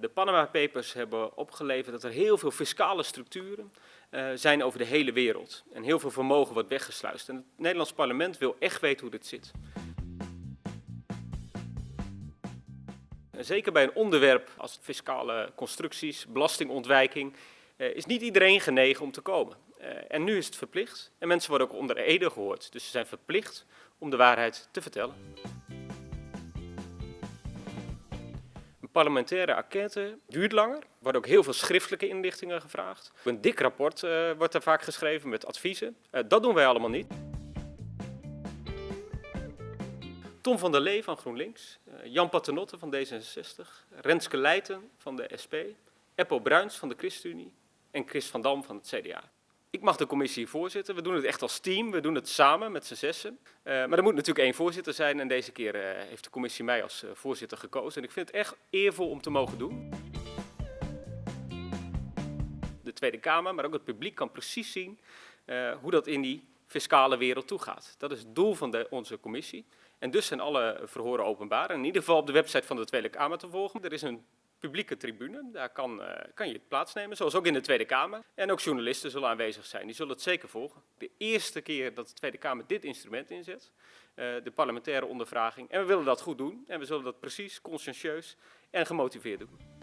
De Panama Papers hebben opgeleverd dat er heel veel fiscale structuren uh, zijn over de hele wereld. En heel veel vermogen wordt weggesluist. En het Nederlands parlement wil echt weten hoe dit zit. Zeker bij een onderwerp als fiscale constructies, belastingontwijking, uh, is niet iedereen genegen om te komen. Uh, en nu is het verplicht. En mensen worden ook onder ede gehoord. Dus ze zijn verplicht om de waarheid te vertellen. Parlementaire enquête duurt langer. Er worden ook heel veel schriftelijke inlichtingen gevraagd. Een dik rapport uh, wordt er vaak geschreven met adviezen. Uh, dat doen wij allemaal niet. Tom van der Lee van GroenLinks, uh, Jan Paternotte van D66, Renske Leijten van de SP, Eppo Bruins van de ChristenUnie en Chris van Dam van het CDA. Ik mag de commissie voorzitten. We doen het echt als team. We doen het samen met z'n zessen. Uh, maar er moet natuurlijk één voorzitter zijn. En deze keer uh, heeft de commissie mij als uh, voorzitter gekozen. En ik vind het echt eervol om te mogen doen. De Tweede Kamer, maar ook het publiek kan precies zien hoe dat in die fiscale wereld toegaat. Dat is het doel van de, onze commissie. En dus zijn alle verhoren openbaar. En in ieder geval op de website van de Tweede Kamer te volgen. Er is een publieke tribune. Daar kan, uh, kan je plaatsnemen, zoals ook in de Tweede Kamer. En ook journalisten zullen aanwezig zijn. Die zullen het zeker volgen. De eerste keer dat de Tweede Kamer dit instrument inzet. Uh, de parlementaire ondervraging. En we willen dat goed doen. En we zullen dat precies, conscientieus en gemotiveerd doen.